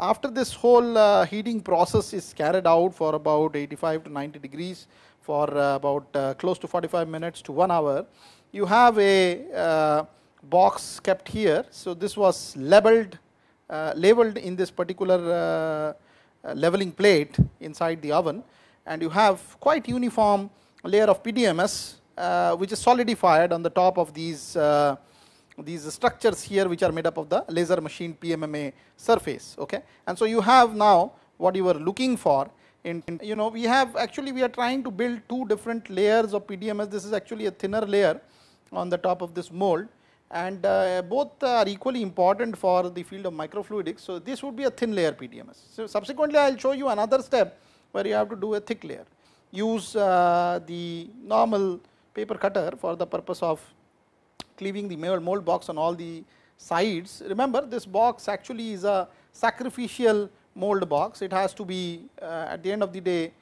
after this whole uh, heating process is carried out for about 85 to 90 degrees for uh, about uh, close to 45 minutes to 1 hour, you have a uh, box kept here. So, this was labeled, labeled in this particular leveling plate inside the oven and you have quite uniform layer of PDMS which is solidified on the top of these these structures here which are made up of the laser machine PMMA surface. Okay, and so you have now what you were looking for. In, in, you know we have actually we are trying to build two different layers of PDMS. This is actually a thinner layer on the top of this mold and uh, both are equally important for the field of microfluidics. So, this would be a thin layer PDMS. So, subsequently I will show you another step where you have to do a thick layer. Use uh, the normal paper cutter for the purpose of cleaving the mold box on all the sides. Remember this box actually is a sacrificial mold box. It has to be uh, at the end of the day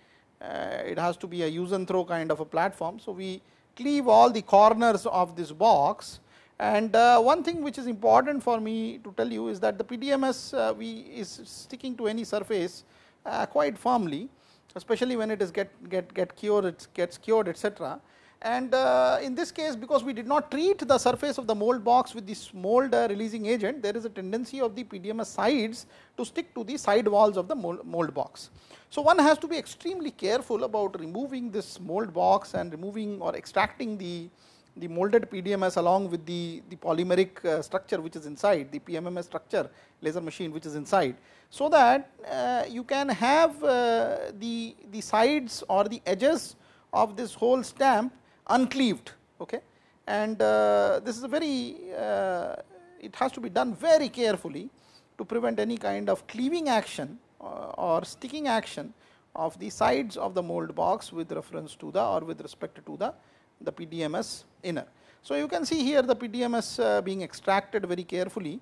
uh, it has to be a use and throw kind of a platform. So, we cleave all the corners of this box and uh, one thing which is important for me to tell you is that the PDMS uh, we is sticking to any surface uh, quite firmly especially when it is get get get cured it gets cured etc and uh, in this case because we did not treat the surface of the mold box with this mold uh, releasing agent there is a tendency of the PDMS sides to stick to the side walls of the mold, mold box. So, one has to be extremely careful about removing this mold box and removing or extracting the, the molded PDMS along with the, the polymeric uh, structure which is inside the PMMA structure laser machine which is inside. So, that uh, you can have uh, the, the sides or the edges of this whole stamp uncleaved okay and uh, this is a very uh, it has to be done very carefully to prevent any kind of cleaving action uh, or sticking action of the sides of the mold box with reference to the or with respect to the, the PDMS inner. So, you can see here the PDMS uh, being extracted very carefully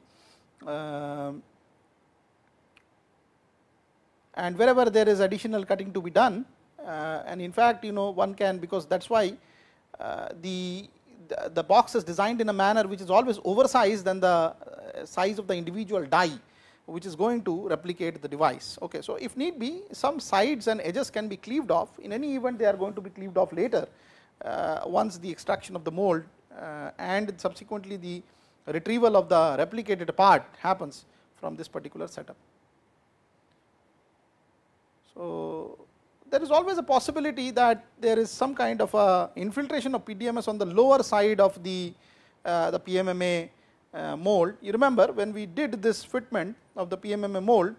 uh, and wherever there is additional cutting to be done uh, and in fact, you know one can because that is why the, the, the box is designed in a manner which is always oversized than the uh, size of the individual die which is going to replicate the device. Okay, so if need be some sides and edges can be cleaved off in any event they are going to be cleaved off later uh, once the extraction of the mold uh, and subsequently the retrieval of the replicated part happens from this particular setup. So, there is always a possibility that there is some kind of a infiltration of PDMS on the lower side of the, uh, the PMMA uh, mold. You remember when we did this fitment of the PMMA mold,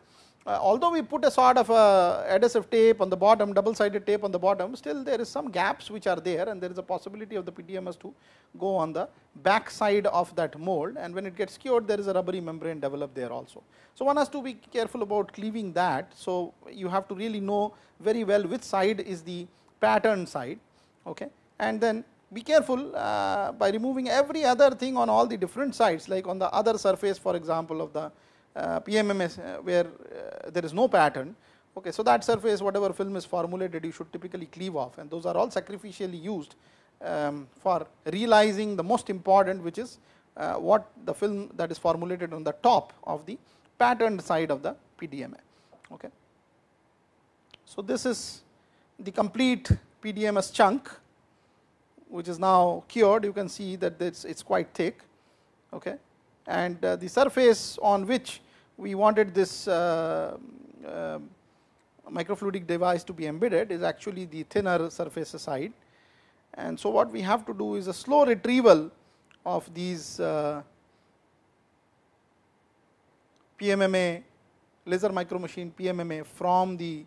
uh, although we put a sort of a adhesive tape on the bottom, double sided tape on the bottom, still there is some gaps which are there and there is a possibility of the PDMS to go on the back side of that mold and when it gets cured there is a rubbery membrane developed there also. So, one has to be careful about cleaving that. So, you have to really know very well which side is the pattern side okay. and then be careful uh, by removing every other thing on all the different sides like on the other surface for example of the uh, PMMA uh, where uh, there is no pattern. Okay, so that surface whatever film is formulated you should typically cleave off and those are all sacrificially used um, for realizing the most important which is uh, what the film that is formulated on the top of the patterned side of the PDMA. Okay. So, this is the complete PDMS chunk which is now cured you can see that it's, it's quite thick okay. and uh, the surface on which we wanted this uh, uh, microfluidic device to be embedded is actually the thinner surface side. And so, what we have to do is a slow retrieval of these uh, PMMA laser micro machine PMMA from the,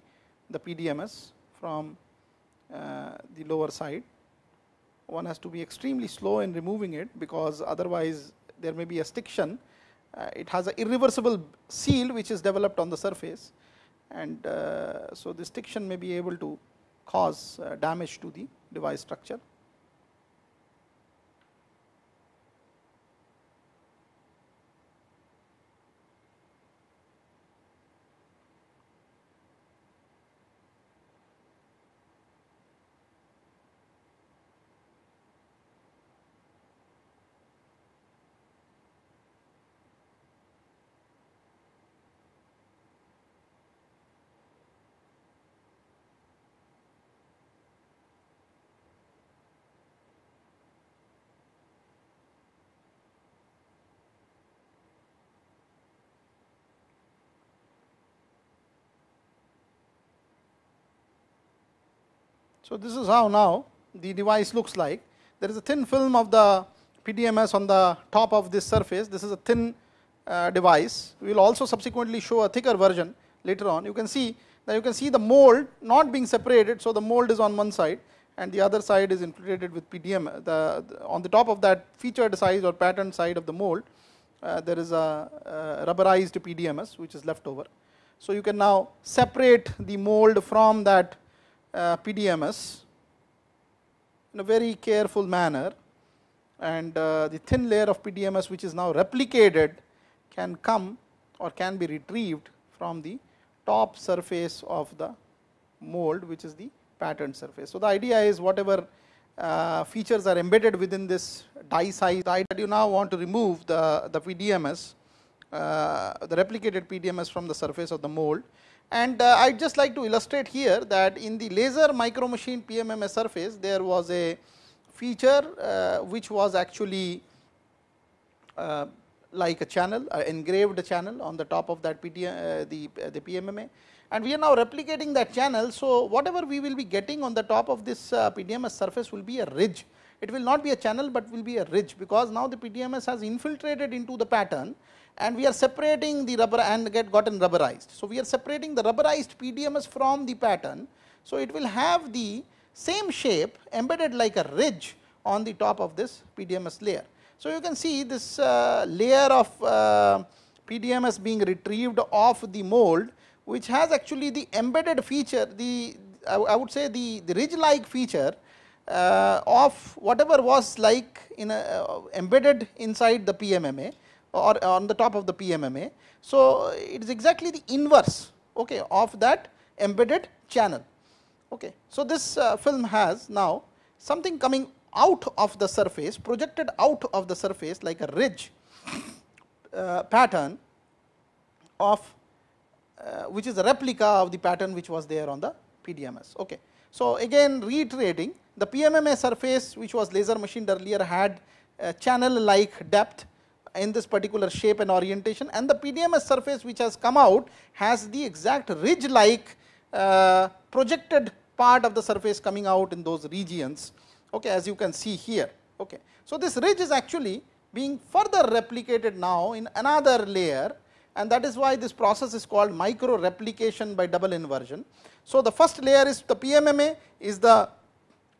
the PDMS from uh, the lower side. One has to be extremely slow in removing it because otherwise there may be a stiction it has an irreversible seal which is developed on the surface and uh, so this stiction may be able to cause uh, damage to the device structure. So, this is how now the device looks like. There is a thin film of the PDMS on the top of this surface. This is a thin uh, device. We will also subsequently show a thicker version later on. You can see that you can see the mold not being separated. So, the mold is on one side and the other side is infiltrated with PDM. The, the on the top of that featured size or pattern side of the mold, uh, there is a, a rubberized PDMS which is left over. So, you can now separate the mold from that uh, PDMS in a very careful manner and uh, the thin layer of PDMS which is now replicated can come or can be retrieved from the top surface of the mold which is the pattern surface. So, the idea is whatever uh, features are embedded within this die size die that you now want to remove the, the PDMS, uh, the replicated PDMS from the surface of the mold. And uh, I would just like to illustrate here that in the laser micro machine PMMA surface there was a feature uh, which was actually uh, like a channel, uh, engraved channel on the top of that PT, uh, the, uh, the PMMA and we are now replicating that channel. So, whatever we will be getting on the top of this PDMS surface will be a ridge. It will not be a channel, but will be a ridge because now the PDMS has infiltrated into the pattern and we are separating the rubber and get gotten rubberized. So, we are separating the rubberized PDMS from the pattern. So, it will have the same shape embedded like a ridge on the top of this PDMS layer. So, you can see this uh, layer of uh, PDMS being retrieved off the mold which has actually the embedded feature the I would say the, the ridge like feature uh, of whatever was like in a, uh, embedded inside the PMMA or on the top of the PMMA. So, it is exactly the inverse okay, of that embedded channel. Okay. So, this uh, film has now something coming out of the surface projected out of the surface like a ridge uh, pattern of uh, which is a replica of the pattern which was there on the PDMS. Okay. So, again reiterating the PMMA surface which was laser machined earlier had a channel like depth in this particular shape and orientation and the PDMS surface which has come out has the exact ridge like uh, projected part of the surface coming out in those regions okay, as you can see here. Okay. So, this ridge is actually being further replicated now in another layer and that is why this process is called micro replication by double inversion. So, the first layer is the PMMA is the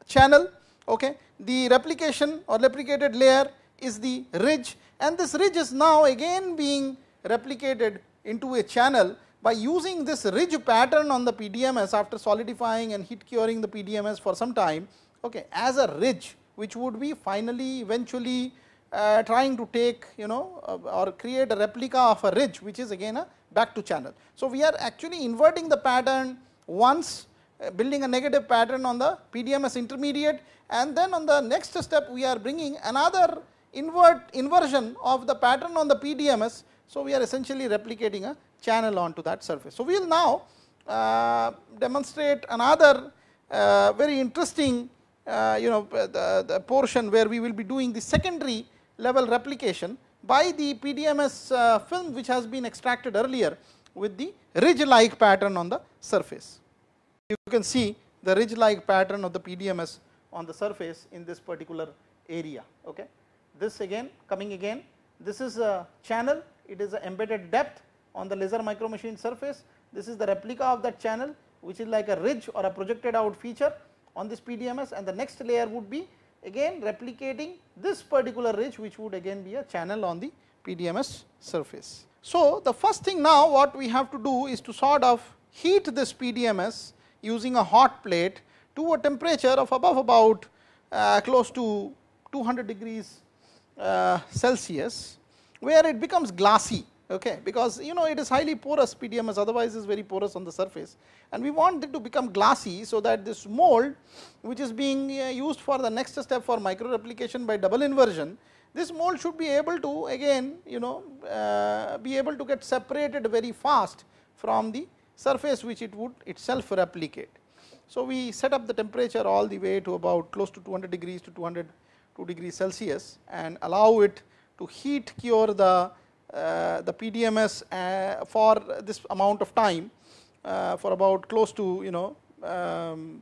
channel, okay. the replication or replicated layer is the ridge and this ridge is now again being replicated into a channel by using this ridge pattern on the PDMS after solidifying and heat curing the PDMS for some time okay, as a ridge which would be finally eventually uh, trying to take you know uh, or create a replica of a ridge which is again a back to channel. So, we are actually inverting the pattern once uh, building a negative pattern on the PDMS intermediate and then on the next step we are bringing another invert inversion of the pattern on the PDMS. So, we are essentially replicating a channel onto that surface. So, we will now uh, demonstrate another uh, very interesting uh, you know the, the portion where we will be doing the secondary level replication by the PDMS uh, film which has been extracted earlier with the ridge like pattern on the surface. You can see the ridge like pattern of the PDMS on the surface in this particular area. Okay. This again coming again. This is a channel. It is embedded depth on the laser micro machine surface. This is the replica of that channel which is like a ridge or a projected out feature on this PDMS and the next layer would be again replicating this particular ridge which would again be a channel on the PDMS surface. So, the first thing now what we have to do is to sort of heat this PDMS using a hot plate to a temperature of above about uh, close to 200 degrees Celsius where it becomes glassy okay, because you know it is highly porous PDMS otherwise is very porous on the surface and we want it to become glassy so that this mold which is being uh, used for the next step for micro replication by double inversion this mold should be able to again you know uh, be able to get separated very fast from the surface which it would itself replicate. So, we set up the temperature all the way to about close to 200 degrees to 202 degrees Celsius and allow it to heat cure the uh, the PDMS uh, for this amount of time uh, for about close to you know um,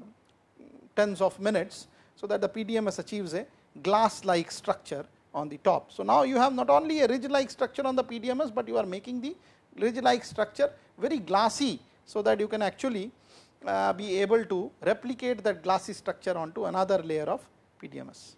tens of minutes, so that the PDMS achieves a glass like structure on the top. So, now you have not only a ridge like structure on the PDMS, but you are making the ridge like structure very glassy. So, that you can actually uh, be able to replicate that glassy structure onto another layer of PDMS.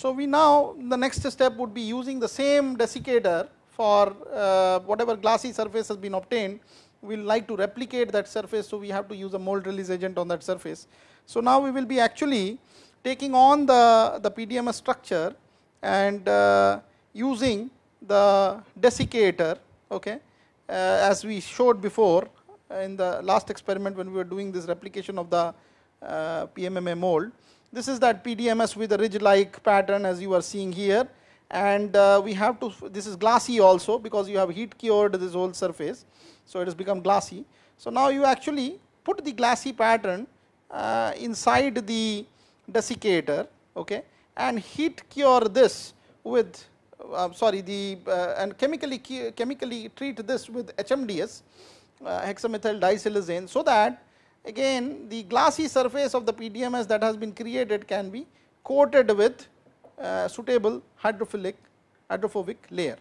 So, we now the next step would be using the same desiccator for uh, whatever glassy surface has been obtained, we will like to replicate that surface. So, we have to use a mold release agent on that surface. So, now we will be actually taking on the, the PDMS structure and uh, using the desiccator okay, uh, as we showed before in the last experiment when we were doing this replication of the uh, PMMA mold. This is that PDMS with a ridge like pattern as you are seeing here and uh, we have to this is glassy also because you have heat cured this whole surface. So, it has become glassy. So, now you actually put the glassy pattern uh, inside the desiccator okay, and heat cure this with uh, sorry the uh, and chemically chemically treat this with HMDS uh, hexamethyl disiloxane so that again the glassy surface of the PDMS that has been created can be coated with uh, suitable hydrophilic hydrophobic layer.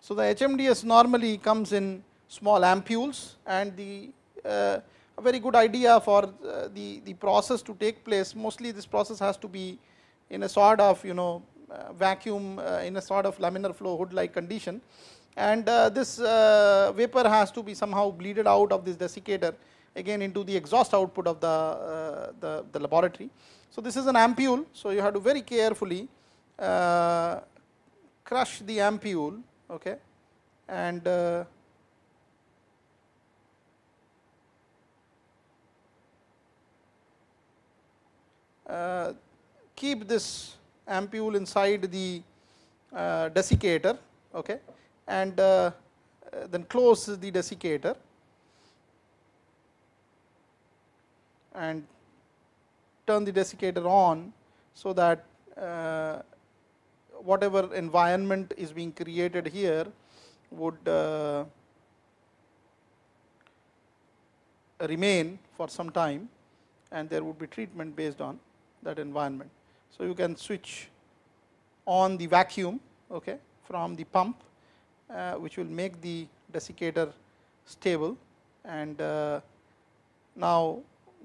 So, the HMDS normally comes in small ampules and the uh, a very good idea for uh, the, the process to take place. Mostly this process has to be in a sort of you know uh, vacuum uh, in a sort of laminar flow hood like condition and uh, this uh, vapor has to be somehow bleeded out of this desiccator again into the exhaust output of the, the, the, laboratory. So, this is an ampule. So, you have to very carefully crush the ampule okay, and uh, keep this ampule inside the uh, desiccator okay, and uh, then close the desiccator and turn the desiccator on so that uh, whatever environment is being created here would uh, remain for some time and there would be treatment based on that environment. So, you can switch on the vacuum okay, from the pump uh, which will make the desiccator stable. And uh, now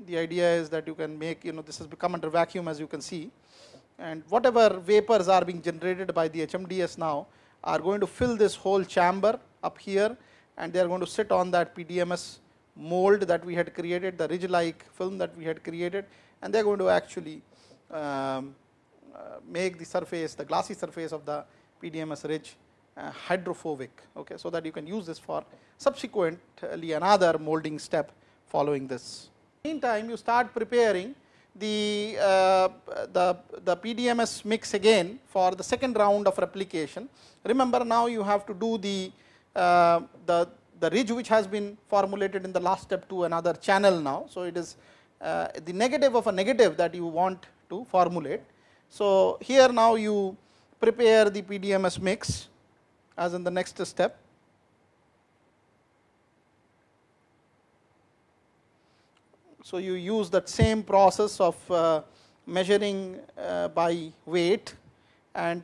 the idea is that you can make you know this has become under vacuum as you can see. And whatever vapors are being generated by the HMDS now are going to fill this whole chamber up here. And they are going to sit on that PDMS mold that we had created, the ridge like film that we had created and they are going to actually um, uh, make the surface, the glassy surface of the PDMS ridge uh, hydrophobic, okay, so that you can use this for subsequently another molding step following this. Meantime, you start preparing the, uh, the, the PDMS mix again for the second round of replication. Remember now you have to do the, uh, the, the ridge which has been formulated in the last step to another channel now. So, it is uh, the negative of a negative that you want to formulate. So, here now you prepare the PDMS mix as in the next step So, you use that same process of uh, measuring uh, by weight and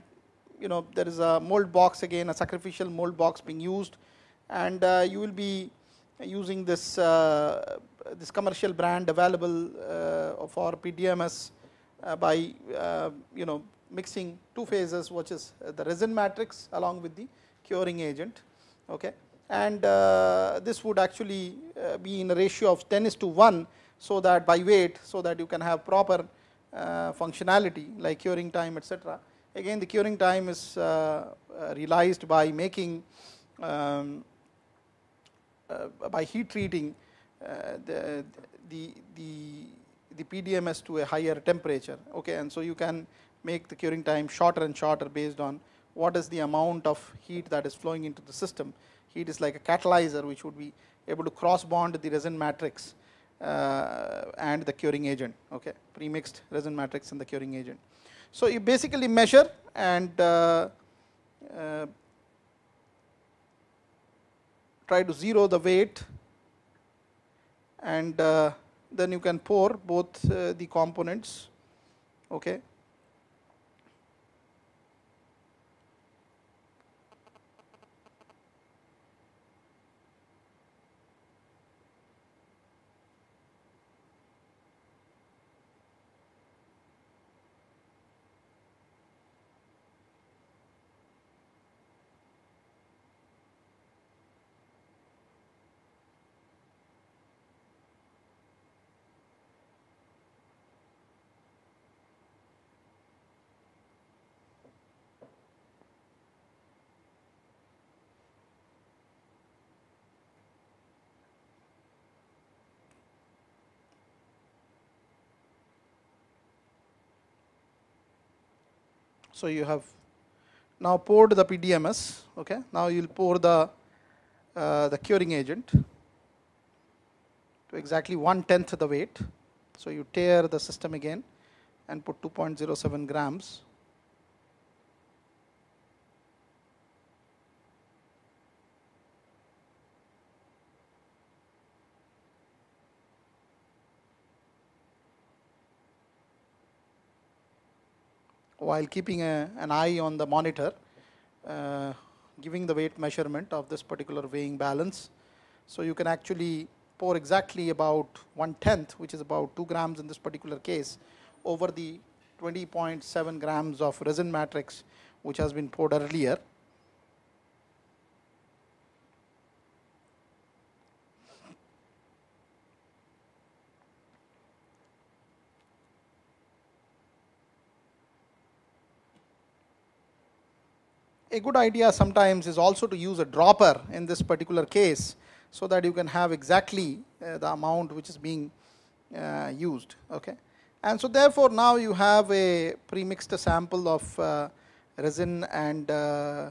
you know there is a mold box again a sacrificial mold box being used and uh, you will be using this uh, this commercial brand available uh, for PDMS uh, by you know mixing two phases which is the resin matrix along with the curing agent okay and this would actually be in a ratio of 10 is to 1 so that by weight so that you can have proper uh, functionality like curing time etc. Again the curing time is uh, uh realized by making um, uh, by heat treating uh, the, the, the, the PDMS to a higher temperature okay and so you can make the curing time shorter and shorter based on what is the amount of heat that is flowing into the system. Heat is like a catalyzer which would be able to cross bond the resin matrix uh, and the curing agent, okay, pre-mixed resin matrix and the curing agent. So, you basically measure and uh, uh, try to zero the weight and uh, then you can pour both uh, the components okay So, you have now poured the PDMS, okay. now you will pour the, uh, the curing agent to exactly one tenth the weight. So, you tear the system again and put 2.07 grams while keeping a, an eye on the monitor, uh, giving the weight measurement of this particular weighing balance. So, you can actually pour exactly about one tenth, which is about 2 grams in this particular case, over the 20.7 grams of resin matrix, which has been poured earlier. A good idea sometimes is also to use a dropper in this particular case so that you can have exactly uh, the amount which is being uh, used okay? And so therefore now you have a premixed sample of uh, resin and uh,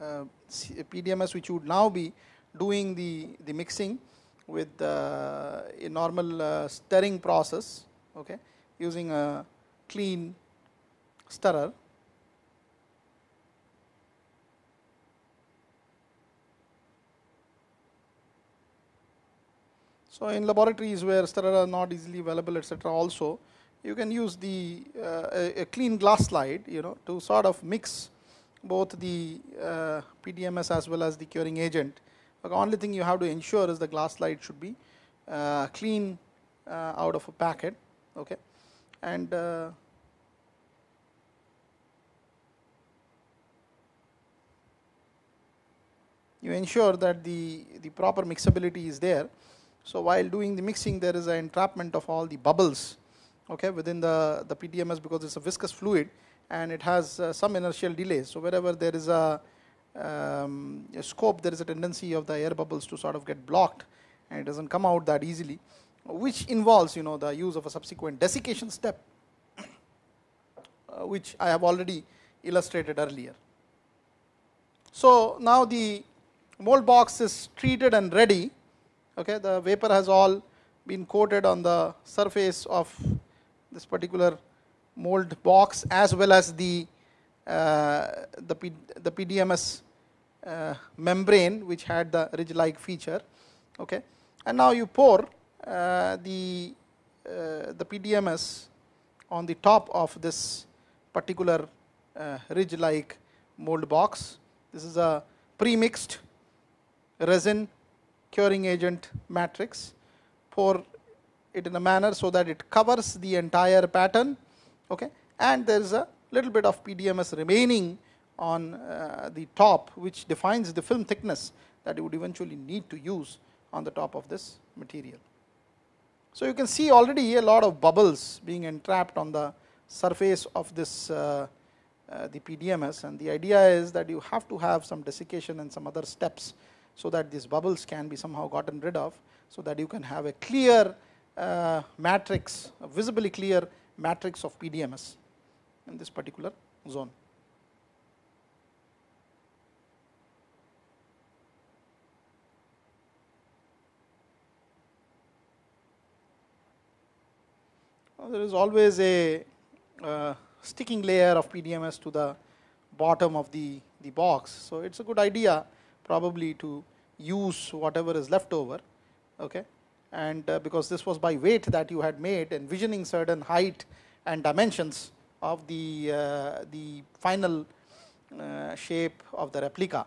uh, PDMS which would now be doing the the mixing with uh, a normal stirring process okay? Using a clean stirrer So, in laboratories where stirrer are not easily available etc., also you can use the uh, a, a, clean glass slide you know to sort of mix both the uh, PDMS as well as the curing agent. The only thing you have to ensure is the glass slide should be uh, clean uh, out of a packet okay and uh, you ensure that the the proper mixability is there so, while doing the mixing there is an entrapment of all the bubbles okay, within the, the PDMS because it is a viscous fluid and it has uh, some inertial delay. So, wherever there is a, um, a, scope there is a tendency of the air bubbles to sort of get blocked and it does not come out that easily which involves you know the use of a subsequent desiccation step uh, which I have already illustrated earlier. So, now the mold box is treated and ready okay the vapor has all been coated on the surface of this particular mold box as well as the uh, the, P, the PDMS uh, membrane which had the ridge like feature. Okay and now you pour uh, the uh, the PDMS on the top of this particular uh, ridge like mold box. This is a pre-mixed resin curing agent matrix, pour it in a manner so that it covers the entire pattern okay and there is a little bit of PDMS remaining on uh, the top which defines the film thickness that you would eventually need to use on the top of this material. So, you can see already a lot of bubbles being entrapped on the surface of this uh, uh, the PDMS and the idea is that you have to have some desiccation and some other steps so that these bubbles can be somehow gotten rid of, so that you can have a clear uh, matrix, a visibly clear matrix of PDMS in this particular zone. there is always a uh, sticking layer of PDMS to the bottom of the, the box. So it's a good idea probably to use whatever is left over. Okay. And uh, because this was by weight that you had made, envisioning certain height and dimensions of the, uh, the final uh, shape of the replica.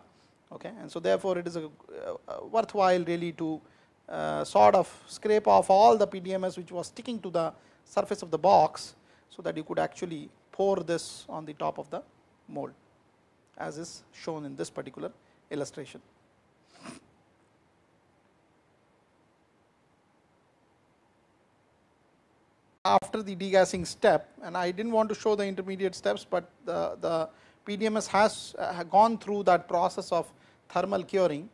Okay. And so therefore, it is a, uh, worthwhile really to uh, sort of scrape off all the PDMS which was sticking to the surface of the box, so that you could actually pour this on the top of the mold as is shown in this particular illustration. After the degassing step and I did not want to show the intermediate steps, but the, the PDMS has uh, gone through that process of thermal curing.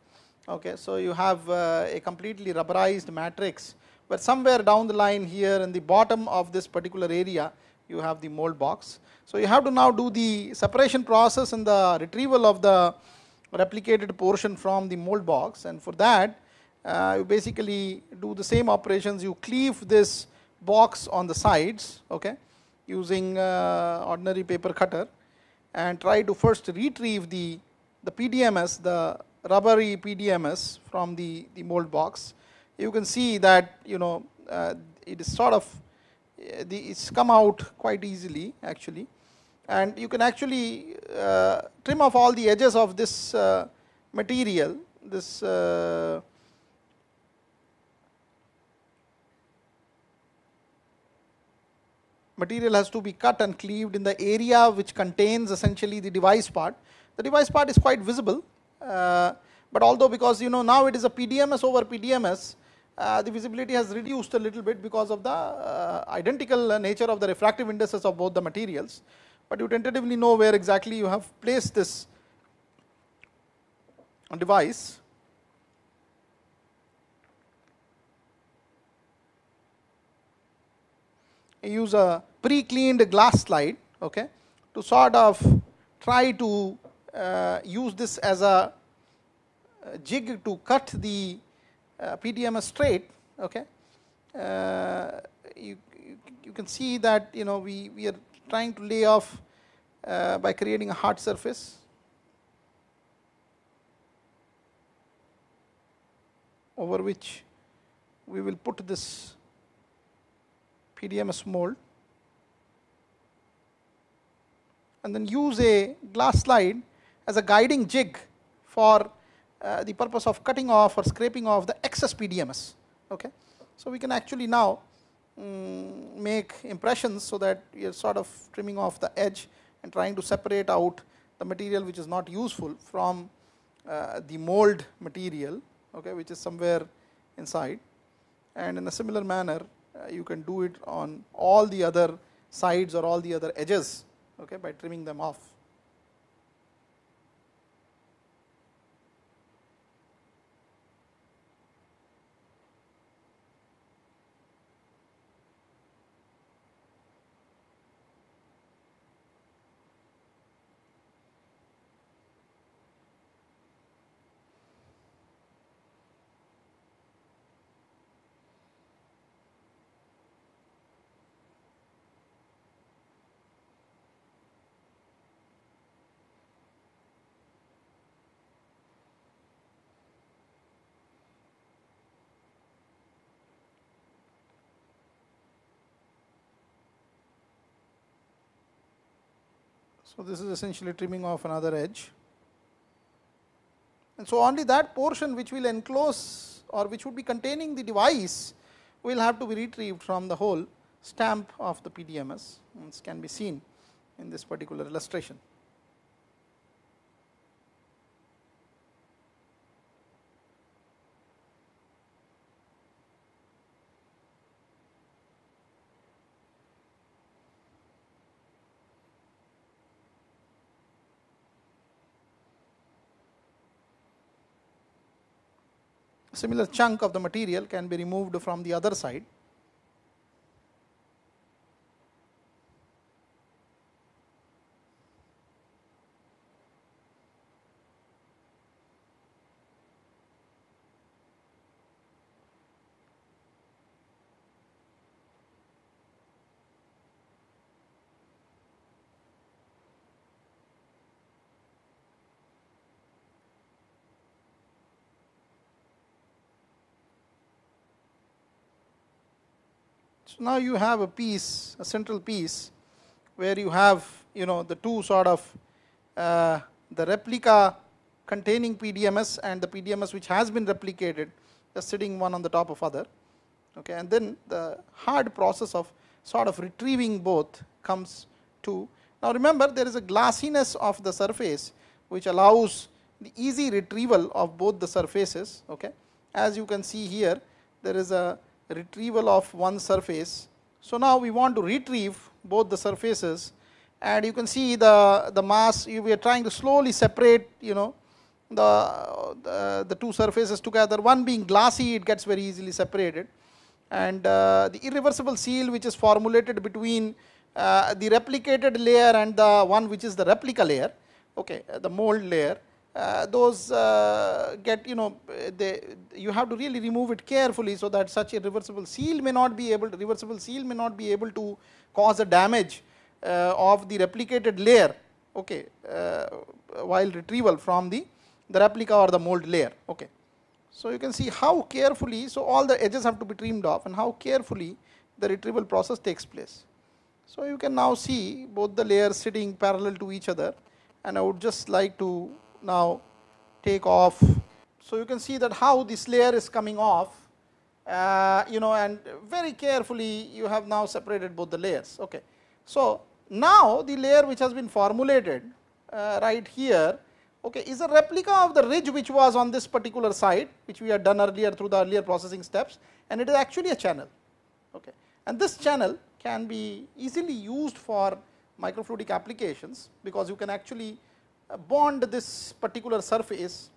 Okay, so, you have uh, a completely rubberized matrix, but somewhere down the line here in the bottom of this particular area you have the mold box. So, you have to now do the separation process and the retrieval of the replicated portion from the mold box. And for that uh, you basically do the same operations. You cleave this box on the sides okay using uh, ordinary paper cutter and try to first retrieve the the PDMS the rubbery PDMS from the the mold box. You can see that you know uh, it is sort of uh, the, it's come out quite easily actually and you can actually uh, trim off all the edges of this uh, material this uh, material has to be cut and cleaved in the area which contains essentially the device part. The device part is quite visible uh, but although because you know now it is a PDMS over PDMS uh, the visibility has reduced a little bit because of the uh, identical nature of the refractive indices of both the materials but you tentatively know where exactly you have placed this device. You use a pre-cleaned glass slide okay, to sort of try to uh, use this as a jig to cut the uh, PDMS straight. Okay. Uh, you, you, you can see that you know we, we are trying to lay off uh, by creating a hard surface. over which we will put this PDMS mold and then use a glass slide as a guiding jig for uh, the purpose of cutting off or scraping off the excess PDMS. Okay. So, we can actually now Mm, make impressions so that you are sort of trimming off the edge and trying to separate out the material which is not useful from uh, the mold material okay, which is somewhere inside and in a similar manner uh, you can do it on all the other sides or all the other edges okay, by trimming them off. So, this is essentially trimming off another edge. And so, only that portion which will enclose or which would be containing the device will have to be retrieved from the whole stamp of the PDMS. This can be seen in this particular illustration. Similar chunk of the material can be removed from the other side. So now you have a piece, a central piece, where you have you know the two sort of uh, the replica containing PDMS and the PDMS which has been replicated, just sitting one on the top of other. Okay, and then the hard process of sort of retrieving both comes to. Now remember, there is a glassiness of the surface which allows the easy retrieval of both the surfaces. Okay, as you can see here, there is a retrieval of one surface. So, now we want to retrieve both the surfaces. And you can see the, the mass we are trying to slowly separate you know the, the, the, two surfaces together. One being glassy it gets very easily separated. And uh, the irreversible seal which is formulated between uh, the replicated layer and the one which is the replica layer okay the mold layer those uh, get you know they you have to really remove it carefully so that such a reversible seal may not be able to reversible seal may not be able to cause a damage uh, of the replicated layer okay uh, while retrieval from the the replica or the mold layer okay. So you can see how carefully so all the edges have to be trimmed off and how carefully the retrieval process takes place. So you can now see both the layers sitting parallel to each other and I would just like to now take off. So you can see that how this layer is coming off, uh, you know, and very carefully you have now separated both the layers. Okay. So now the layer which has been formulated uh, right here, okay, is a replica of the ridge which was on this particular side, which we had done earlier through the earlier processing steps, and it is actually a channel. Okay. And this channel can be easily used for microfluidic applications because you can actually bond this particular surface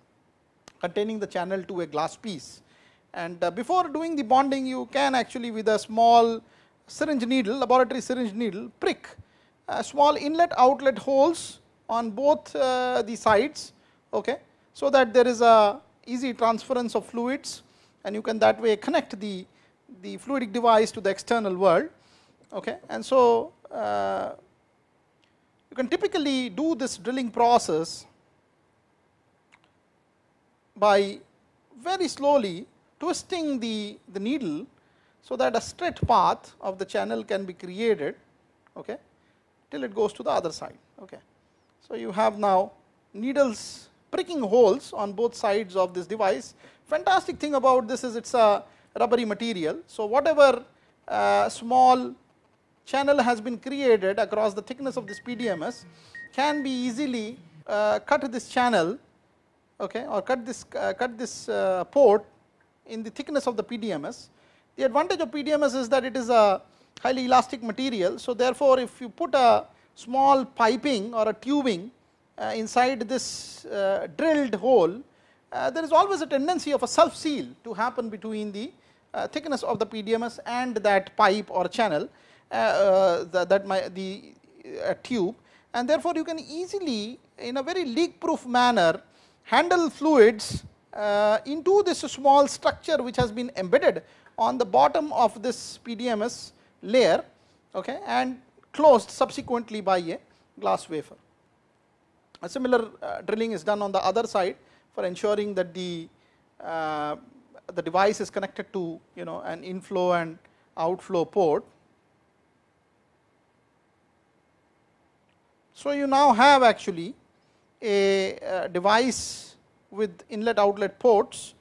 containing the channel to a glass piece. And uh, before doing the bonding, you can actually with a small syringe needle, laboratory syringe needle, prick a small inlet outlet holes on both uh, the sides, okay, so that there is a easy transference of fluids and you can that way connect the, the fluidic device to the external world. Okay. And so, uh, you can typically do this drilling process by very slowly twisting the, the needle so that a straight path of the channel can be created okay, till it goes to the other side. Okay. So, you have now needles pricking holes on both sides of this device. Fantastic thing about this is it is a rubbery material. So, whatever uh, small channel has been created across the thickness of this PDMS can be easily uh, cut this channel okay, or cut this, uh, cut this uh, port in the thickness of the PDMS. The advantage of PDMS is that it is a highly elastic material. So, therefore, if you put a small piping or a tubing uh, inside this uh, drilled hole, uh, there is always a tendency of a self seal to happen between the thickness of the PDMS and that pipe or channel the, that my, the uh, tube and therefore, you can easily in a very leak proof manner handle fluids into this small structure which has been embedded on the bottom of this PDMS layer okay, and closed subsequently by a glass wafer. A similar uh, drilling is done on the other side for ensuring that the uh, the device is connected to you know an inflow and outflow port So, you now have actually a, device with inlet outlet ports.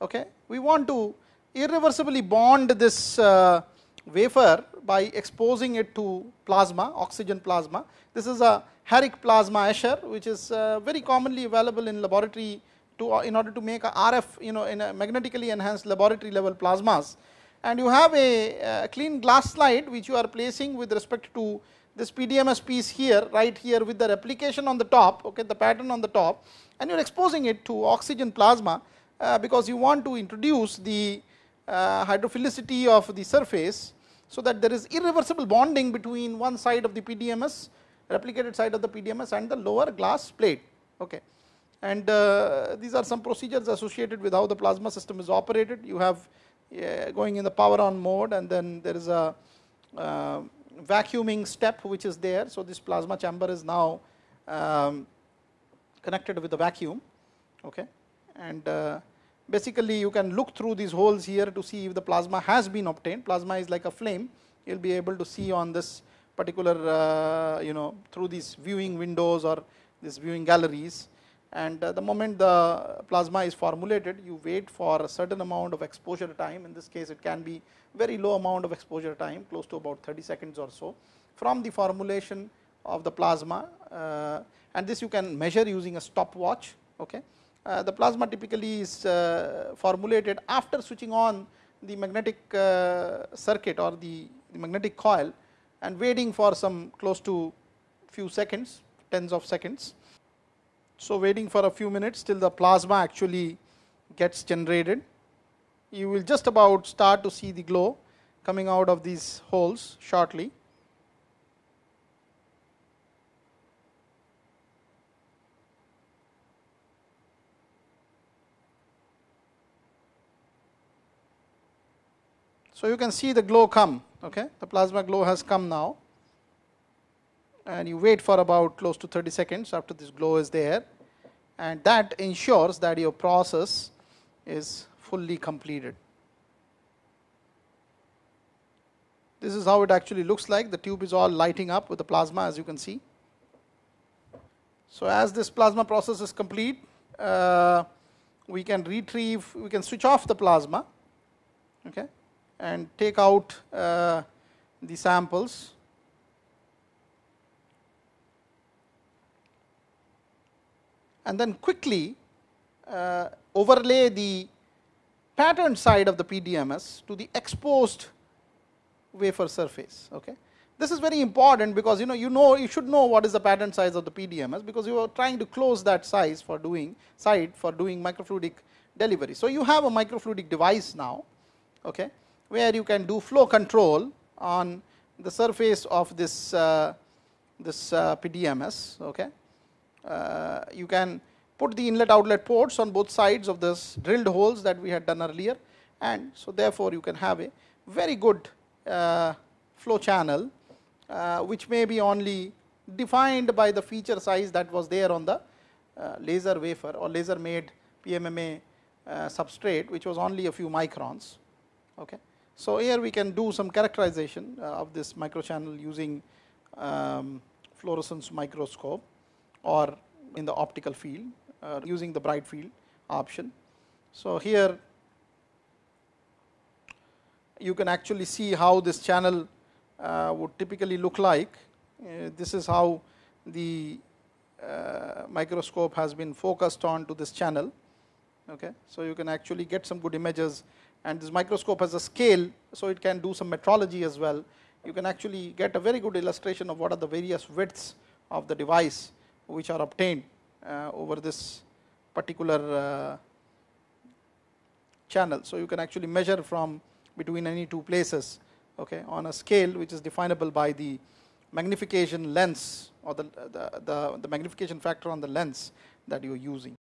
Okay. We want to irreversibly bond this uh, wafer by exposing it to plasma, oxygen plasma. This is a Harrick plasma asher, which is uh, very commonly available in laboratory to uh, in order to make a RF, you know, in a magnetically enhanced laboratory level plasmas. And you have a, a clean glass slide which you are placing with respect to this PDMS piece here right here with the replication on the top okay the pattern on the top and you are exposing it to oxygen plasma uh, because you want to introduce the uh, hydrophilicity of the surface so that there is irreversible bonding between one side of the PDMS replicated side of the PDMS and the lower glass plate okay. And uh, these are some procedures associated with how the plasma system is operated. You have uh, going in the power on mode and then there is a uh, vacuuming step which is there. So, this plasma chamber is now um, connected with the vacuum okay. and uh, basically you can look through these holes here to see if the plasma has been obtained. Plasma is like a flame. You'll be able to see on this particular, uh, you know, through these viewing windows or these viewing galleries. And uh, the moment the plasma is formulated, you wait for a certain amount of exposure time. In this case, it can be very low amount of exposure time, close to about 30 seconds or so, from the formulation of the plasma. Uh, and this you can measure using a stopwatch. Okay. Uh, the plasma typically is uh, formulated after switching on the magnetic uh, circuit or the, the, magnetic coil and waiting for some close to few seconds, tens of seconds. So, waiting for a few minutes till the plasma actually gets generated. You will just about start to see the glow coming out of these holes shortly. So, you can see the glow come, okay? the plasma glow has come now and you wait for about close to 30 seconds after this glow is there and that ensures that your process is fully completed. This is how it actually looks like. The tube is all lighting up with the plasma as you can see. So, as this plasma process is complete, uh, we can retrieve, we can switch off the plasma. Okay and take out uh, the samples. And then quickly uh, overlay the pattern side of the PDMS to the exposed wafer surface. Okay. This is very important because you know you know you should know what is the pattern size of the PDMS because you are trying to close that size for doing side for doing microfluidic delivery. So, you have a microfluidic device now. Okay where you can do flow control on the surface of this uh, this uh, PDMS. Okay, you can put the inlet outlet ports on both sides of this drilled holes that we had done earlier, and so therefore you can have a very good uh, flow channel, uh, which may be only defined by the feature size that was there on the uh, laser wafer or laser made PMMA substrate, which was only a few microns. Okay. So, here we can do some characterization uh, of this microchannel using um, fluorescence microscope or in the optical field uh, using the bright field option. So, here you can actually see how this channel uh, would typically look like. Uh, this is how the uh, microscope has been focused on to this channel. Okay. So, you can actually get some good images and this microscope has a scale, so it can do some metrology as well. You can actually get a very good illustration of what are the various widths of the device which are obtained uh, over this particular uh, channel. So, you can actually measure from between any two places okay, on a scale which is definable by the magnification lens or the, the, the, the magnification factor on the lens that you are using.